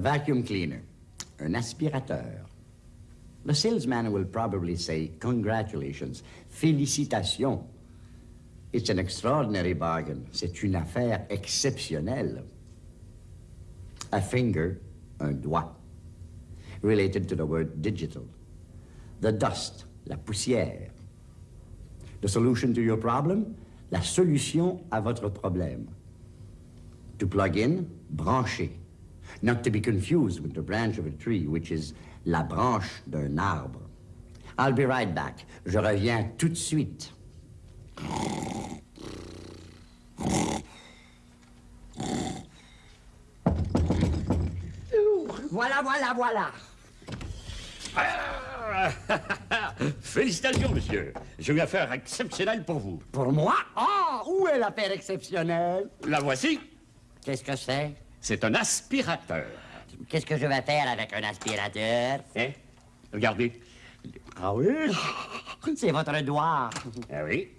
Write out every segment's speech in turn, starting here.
vacuum cleaner, un aspirateur. The salesman will probably say, congratulations, félicitations. It's an extraordinary bargain. C'est une affaire exceptionnelle. A finger, un doigt, related to the word digital. The dust, la poussière. The solution to your problem, la solution à votre problème. To plug in, brancher. Not to be confused with the branch of a tree, which is la branche d'un arbre. I'll be right back. Je reviens tout de suite. Voilà, voilà, voilà. Félicitations, monsieur. J'ai une affaire exceptionnelle pour vous. Pour moi? Ah, où est l'affaire exceptionnelle? La voici. Qu'est-ce que c'est? C'est un aspirateur. Qu'est-ce que je vais faire avec un aspirateur? Hein? Regardez. Ah oui? C'est votre doigt. Ah oui.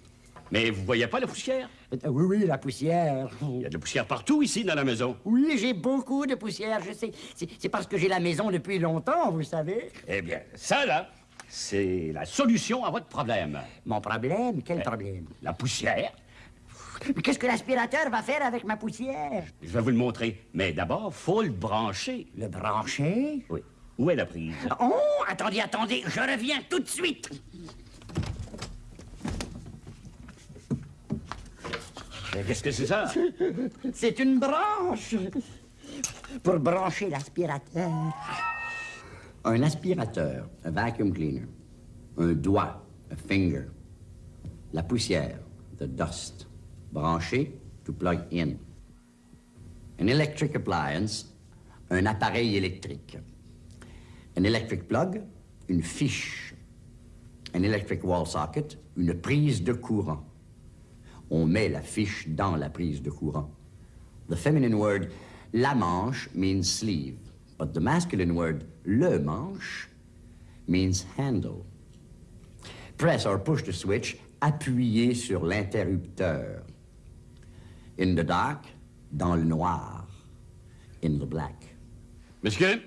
Mais vous voyez pas la poussière? Euh, Oui, oui, la poussière. Il y a de la poussière partout ici dans la maison. Oui, j'ai beaucoup de poussière, je sais. C'est c'est parce que j'ai la maison depuis longtemps, vous savez. Eh bien, ça là, c'est la solution à votre problème. Mon problème? Quel problème? La poussière. Mais Qu'est-ce que l'aspirateur va faire avec ma poussière? Je vais vous le montrer. Mais d'abord, faut le brancher. Le brancher? Oui. Où est la prise? Oh, attendez, attendez, je reviens tout de suite. Qu'est-ce que c'est ça? C'est une branche pour brancher l'aspirateur. Un aspirateur, un vacuum cleaner. Un doigt, a finger. La poussière, the dust. Branché, to plug in. An electric appliance, un appareil électrique. An electric plug, une fiche. An electric wall socket, une prise de courant. On met la fiche dans la prise de courant. The feminine word la manche means sleeve, but the masculine word le manche means handle. Press or push the switch, appuyez sur l'interrupteur. In the dark, dans le noir. In the black. Monsieur,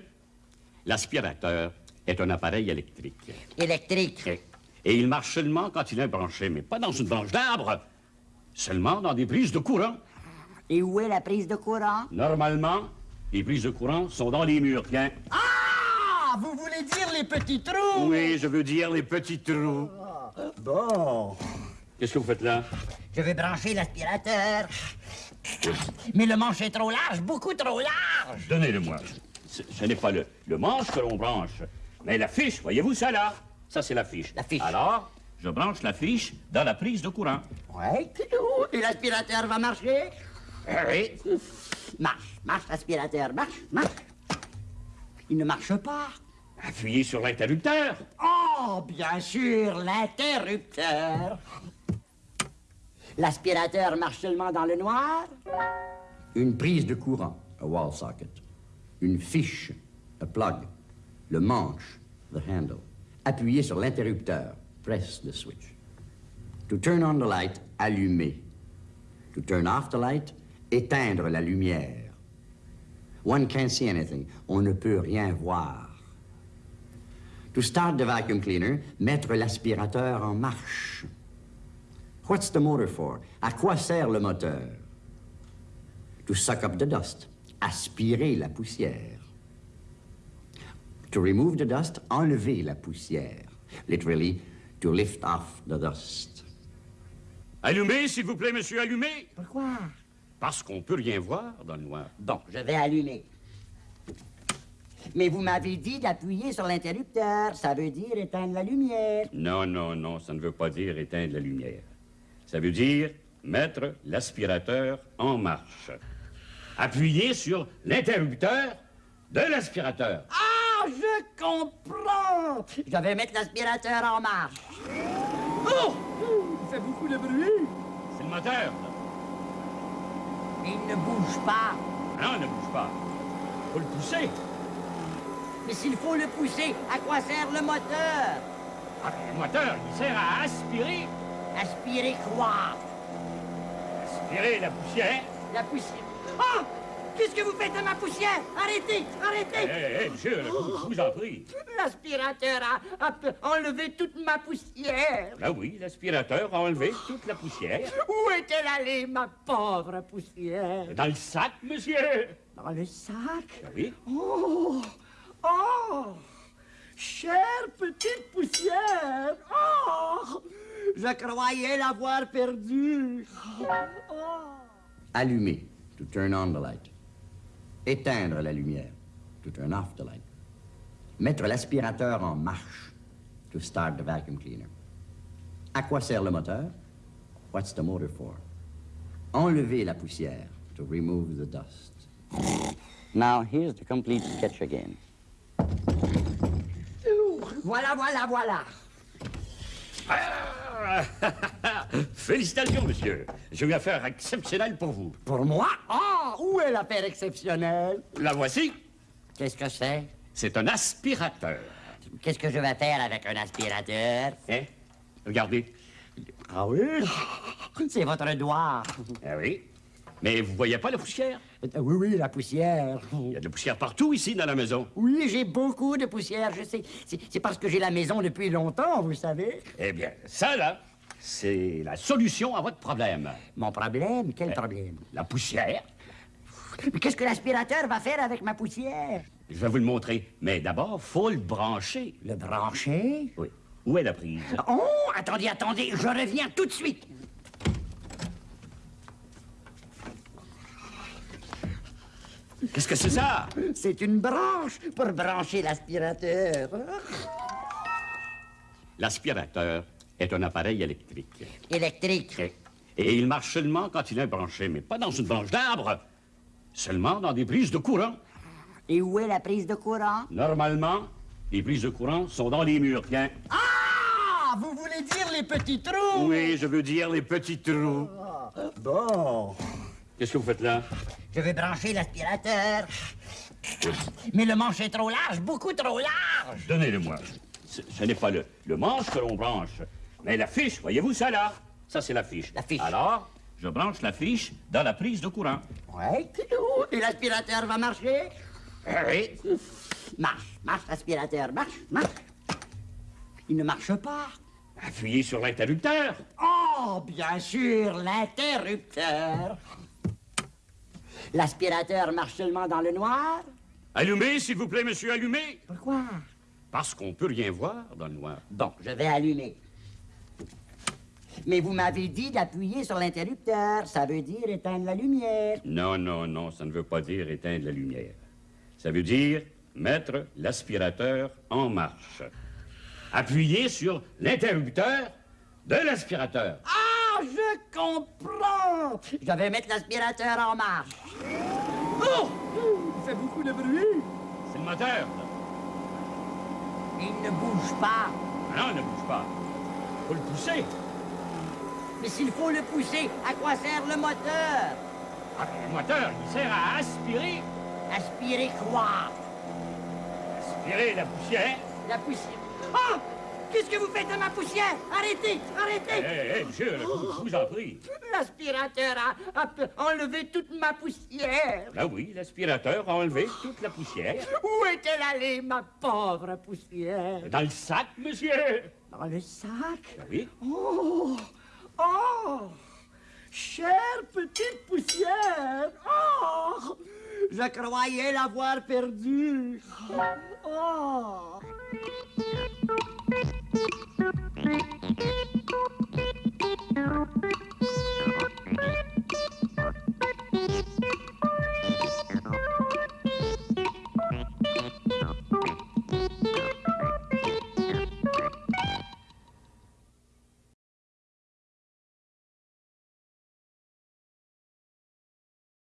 l'aspirateur est un appareil électrique. Électrique. Et, et il marche seulement quand il est branché, mais pas dans une branche d'arbre. Seulement dans des prises de courant. Et où est la prise de courant? Normalement, les prises de courant sont dans les murs, tiens. Ah! Vous voulez dire les petits trous? Oui, je veux dire les petits trous. Bon. Qu'est-ce que vous faites là? Je vais brancher l'aspirateur. Mais le manche est trop large, beaucoup trop large. Donnez-le-moi. Ce, ce n'est pas le, le manche que l'on branche, mais la fiche. Voyez-vous ça là? Ça, c'est la fiche. La fiche. Alors, je branche la fiche dans la prise de courant. Ouais. Et l'aspirateur va marcher? Oui. Marche, marche, l'aspirateur, marche, marche. Il ne marche pas. Appuyez sur l'interrupteur. Oh, bien sûr, l'interrupteur. L'aspirateur marche seulement dans le noir. Une prise de courant, a wall socket. Une fiche, a plug. Le manche, the handle. Appuyez sur l'interrupteur, press the switch. To turn on the light, allumer. To turn off the light, éteindre la lumière. One can't see anything. On ne peut rien voir. To start the vacuum cleaner, mettre l'aspirateur en marche. What's the motor for? À quoi sert le moteur? To suck up the dust. Aspirer la poussière. To remove the dust, enlever la poussière. Literally, to lift off the dust. Allumez, s'il vous plaît, monsieur, allumez. Pourquoi? Parce qu'on peut rien voir dans le noir. Bon, je vais allumer. Mais vous m'avez dit d'appuyer sur l'interrupteur. Ça veut dire éteindre la lumière. Non, non, non, ça ne veut pas dire éteindre la lumière. Ça veut dire mettre l'aspirateur en marche. Appuyez sur l'interrupteur de l'aspirateur. Ah, je comprends! Je vais mettre l'aspirateur en marche. Oh! Il fait beaucoup de bruit? C'est le moteur. Il ne bouge pas. Non, ne bouge pas. Faut le pousser. Mais s'il faut le pousser, à quoi sert le moteur? Ah, le moteur, il sert à aspirer. Aspirer quoi? Aspirer la poussière. La poussière. Ah! Qu'est-ce que vous faites de ma poussière? Arrêtez Arrêtez Hé, hé, monsieur, je vous en prie. L'aspirateur a, a enlevé toute ma poussière. Ah oui, l'aspirateur a enlevé toute la poussière. Où est-elle allée, ma pauvre poussière? Dans le sac, monsieur. Dans le sac? Ah oui. Oh Oh Chère petite poussière Oh Je croyais l'avoir perdue. Oh. Allumer, to turn on the light. Éteindre la lumière, to turn off the light. Mettre l'aspirateur en marche, to start the vacuum cleaner. À quoi sert le moteur? What's the motor for? Enlever la poussière, to remove the dust. Now, here's the complete sketch again. Voilà, voilà, voilà. Félicitations, monsieur. J'ai eu affaire exceptionnelle pour vous. Pour moi? Ah, où est l'affaire exceptionnelle? La voici. Qu'est-ce que c'est? C'est un aspirateur. Qu'est-ce que je vais faire avec un aspirateur? Hein? Regardez. Ah oui? C'est votre doigt. Ah oui. Mais vous voyez pas la poussière? Euh, Oui, oui, la poussière. Il y a de la poussière partout ici dans la maison. Oui, j'ai beaucoup de poussière, je sais. C'est parce que j'ai la maison depuis longtemps, vous savez. Eh bien, ça là, c'est la solution à votre problème. Mon problème? Quel problème? La poussière. Mais qu'est-ce que l'aspirateur va faire avec ma poussière? Je vais vous le montrer. Mais d'abord, faut le brancher. Le brancher? Oui. Où est la prise? Oh, attendez, attendez, je reviens tout de suite. Qu'est-ce que c'est ça? C'est une branche pour brancher l'aspirateur. L'aspirateur est un appareil électrique. Électrique. Et, il marche seulement quand il est branché, mais pas dans une branche d'arbre. Seulement dans des prises de courant. Et où est la prise de courant? Normalement, les prises de courant sont dans les murs, tiens. Ah! Vous voulez dire les petits trous? Oui, je veux dire les petits trous. Bon. Qu'est-ce que vous faites là? Je vais brancher l'aspirateur. Mais le manche est trop large, beaucoup trop large. Donnez-le-moi. Ce, ce n'est pas le, le manche que l'on branche, mais la fiche. Voyez-vous ça là? Ça, c'est la fiche. La fiche. Alors, je branche la fiche dans la prise de courant. Ouais. Et l'aspirateur va marcher? Oui. Marche, marche, l'aspirateur, marche, marche. Il ne marche pas. Appuyez sur l'interrupteur. Oh, bien sûr, l'interrupteur. L'aspirateur marche seulement dans le noir? Allumez, s'il vous plaît, monsieur, allumez. Pourquoi? Parce qu'on peut rien voir dans le noir. Bon, je vais allumer. Mais vous m'avez dit d'appuyer sur l'interrupteur. Ça veut dire éteindre la lumière. Non, non, non, ça ne veut pas dire éteindre la lumière. Ça veut dire mettre l'aspirateur en marche. Appuyez sur l'interrupteur de l'aspirateur. Ah, je comprends. Je vais mettre l'aspirateur en marche. Oh! Il fait beaucoup de bruit. C'est le moteur. Il ne bouge pas. Ah Non, il ne bouge pas. Faut le pousser. Mais s'il faut le pousser, à quoi sert le moteur? Ah, le moteur, il sert à aspirer, Aspirer quoi? aspirer la poussière. La poussière. Ah! Qu'est-ce que vous faites de ma poussière? Arrêtez! Arrêtez! hé, hé, monsieur, je vous, je vous en prie. L'aspirateur a, enlevé toute ma poussière. Là oui, l'aspirateur a enlevé toute la poussière. Où est-elle allée, ma pauvre poussière? Dans le sac, monsieur. Dans le sac? Oui. Oh! Oh! Chère petite poussière! Oh! Je croyais l'avoir perdue. Oh! Thank you.